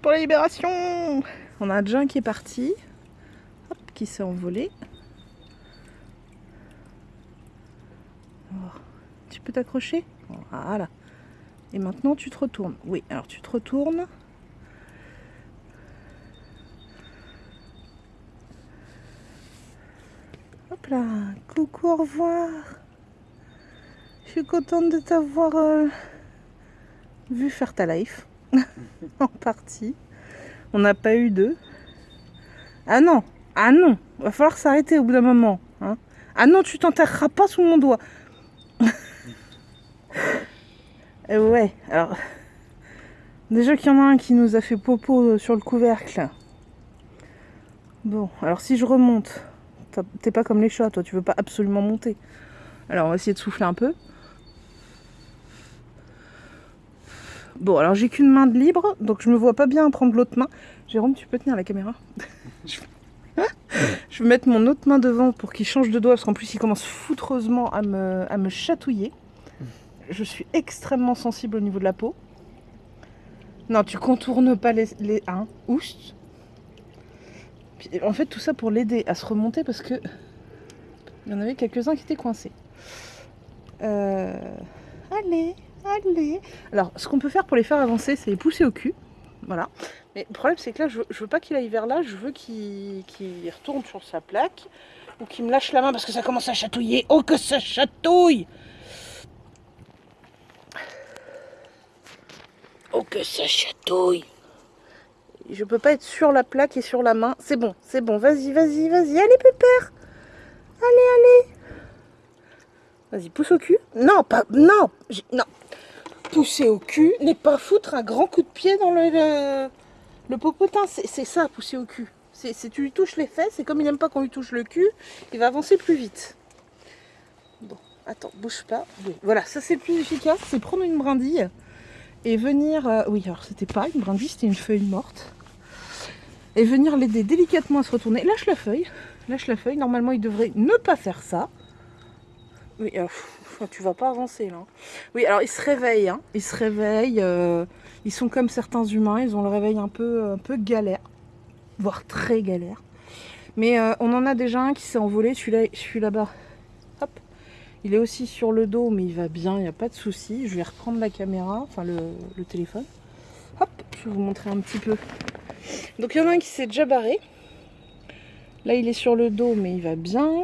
pour la libération On a déjà qui est parti, qui s'est envolé. Oh, tu peux t'accrocher? Voilà. Et maintenant tu te retournes. Oui, alors tu te retournes. Hop là, coucou, au revoir. Je suis contente de t'avoir euh, vu faire ta life. en partie. On n'a pas eu deux. Ah non, ah non, va falloir s'arrêter au bout d'un moment. Hein. Ah non, tu t'enterreras pas sous mon doigt. Et ouais, alors... Déjà qu'il y en a un qui nous a fait popo sur le couvercle. Bon, alors si je remonte, t'es pas comme les chats, toi, tu veux pas absolument monter. Alors on va essayer de souffler un peu. Bon, alors j'ai qu'une main de libre, donc je me vois pas bien prendre l'autre main. Jérôme, tu peux tenir la caméra Je vais mettre mon autre main devant pour qu'il change de doigt, parce qu'en plus il commence foutreusement à me, chatouiller. Je suis extrêmement sensible au niveau de la peau. Non, tu contournes pas les... les hein, oust. en fait, tout ça pour l'aider à se remonter, parce que il y en avait quelques-uns qui étaient coincés. Euh... Allez Allez Alors, ce qu'on peut faire pour les faire avancer, c'est les pousser au cul. Voilà. Mais le problème, c'est que là, je veux, veux pas qu'il aille vers là. Je veux qu'il retourne sur sa plaque. Ou qu'il me lâche la main parce que ça commence à chatouiller. Oh, que ça chatouille Oh, que ça chatouille Je peux pas être sur la plaque et sur la main. C'est bon, c'est bon. Vas-y, vas-y, vas-y. Allez, pépère Allez, allez Vas-y, pousse au cul. Non, pas... Non Non pousser au cul n'est pas foutre un grand coup de pied dans le, le, popotin. C'est ça, pousser au cul. C'est tu lui touches les fesses et comme il n'aime pas qu'on lui touche le cul, il va avancer plus vite. Bon, attends, bouge pas. Voilà, ça c'est plus efficace, c'est prendre une brindille et venir... Euh, oui, alors c'était pas une brindille, c'était une feuille morte. Et venir l'aider délicatement à se retourner. Lâche la feuille, lâche la feuille. Normalement, il devrait ne pas faire ça. Oui, alors, tu vas pas avancer là. Oui, alors ils se réveillent, hein. ils se réveillent, euh, ils sont comme certains humains, ils ont le réveil un peu, un peu galère, voire très galère. Mais euh, on en a déjà un qui s'est envolé, celui-là, je suis là-bas. Hop, il est aussi sur le dos, mais il va bien, il n'y a pas de souci. Je vais reprendre la caméra, enfin le, le téléphone. Hop, je vais vous montrer un petit peu. Donc il y en a un qui s'est déjà barré. Là, il est sur le dos, mais il va bien.